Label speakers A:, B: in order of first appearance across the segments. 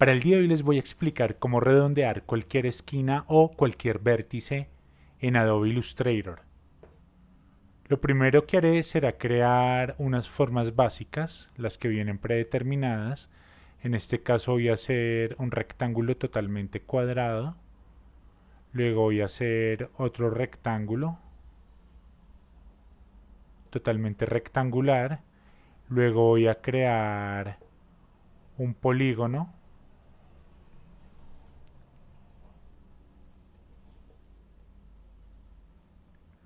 A: Para el día de hoy les voy a explicar cómo redondear cualquier esquina o cualquier vértice en Adobe Illustrator. Lo primero que haré será crear unas formas básicas, las que vienen predeterminadas. En este caso voy a hacer un rectángulo totalmente cuadrado. Luego voy a hacer otro rectángulo totalmente rectangular. Luego voy a crear un polígono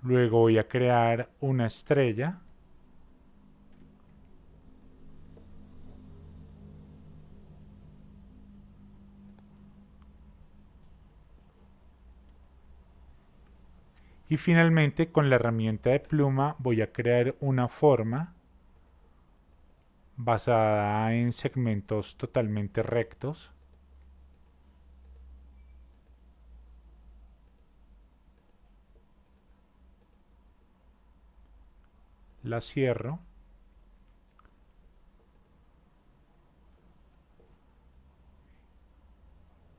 A: Luego voy a crear una estrella. Y finalmente con la herramienta de pluma voy a crear una forma basada en segmentos totalmente rectos. La cierro.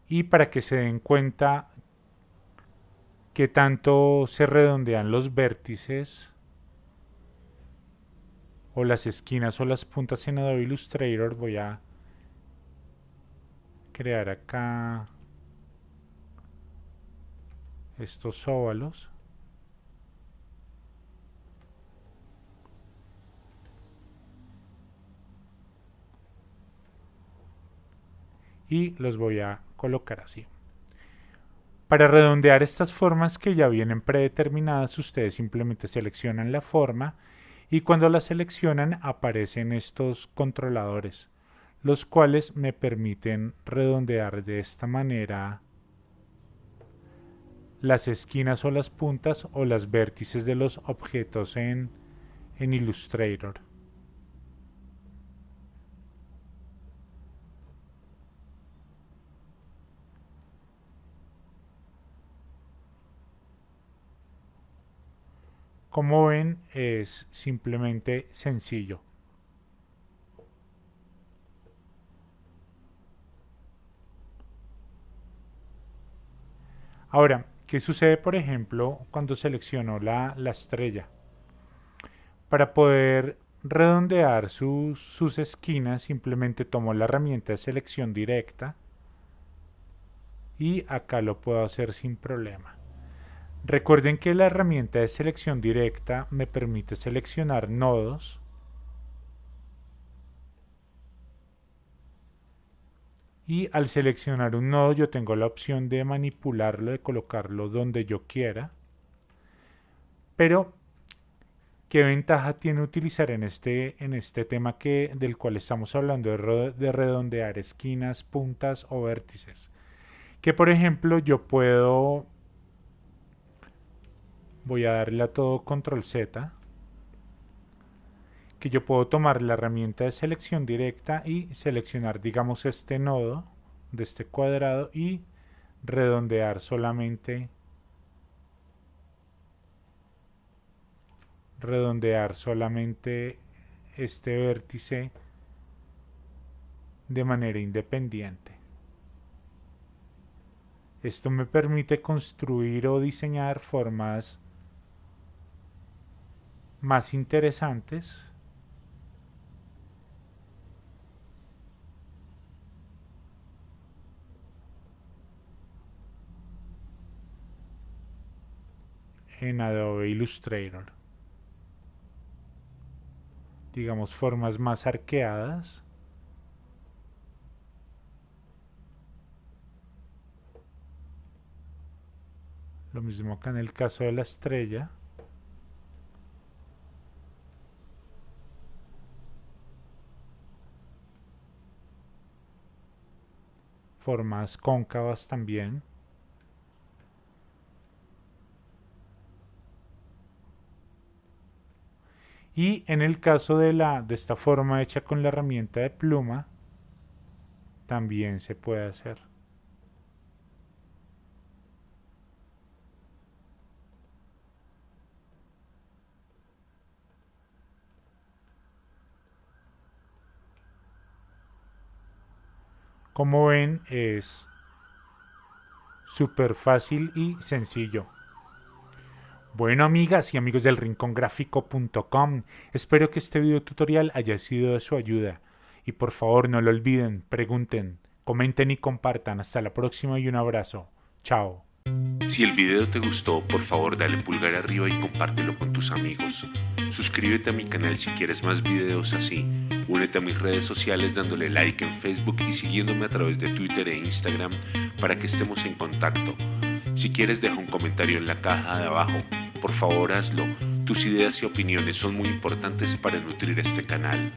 A: Y para que se den cuenta que tanto se redondean los vértices o las esquinas o las puntas en Adobe Illustrator voy a crear acá estos óvalos y los voy a colocar así. Para redondear estas formas que ya vienen predeterminadas, ustedes simplemente seleccionan la forma y cuando la seleccionan aparecen estos controladores, los cuales me permiten redondear de esta manera las esquinas o las puntas o las vértices de los objetos en, en Illustrator. Como ven, es simplemente sencillo. Ahora, ¿qué sucede, por ejemplo, cuando selecciono la, la estrella? Para poder redondear sus, sus esquinas, simplemente tomo la herramienta de selección directa y acá lo puedo hacer sin problema. Recuerden que la herramienta de selección directa me permite seleccionar nodos y al seleccionar un nodo yo tengo la opción de manipularlo, de colocarlo donde yo quiera. Pero, ¿qué ventaja tiene utilizar en este, en este tema que, del cual estamos hablando de, de redondear esquinas, puntas o vértices? Que por ejemplo yo puedo voy a darle a todo control Z que yo puedo tomar la herramienta de selección directa y seleccionar digamos este nodo de este cuadrado y redondear solamente redondear solamente este vértice de manera independiente. Esto me permite construir o diseñar formas más interesantes en Adobe Illustrator. Digamos formas más arqueadas. Lo mismo acá en el caso de la estrella. Formas cóncavas también. Y en el caso de, la, de esta forma hecha con la herramienta de pluma, también se puede hacer. Como ven es súper fácil y sencillo. Bueno amigas y amigos del rincongráfico.com, espero que este video tutorial haya sido de su ayuda. Y por favor no lo olviden, pregunten, comenten y compartan. Hasta la próxima y un abrazo. Chao.
B: Si el video te gustó, por favor dale pulgar arriba y compártelo con tus amigos. Suscríbete a mi canal si quieres más videos así. Únete a mis redes sociales dándole like en Facebook y siguiéndome a través de Twitter e Instagram para que estemos en contacto. Si quieres deja un comentario en la caja de abajo. Por favor hazlo. Tus ideas y opiniones son muy importantes para nutrir este canal.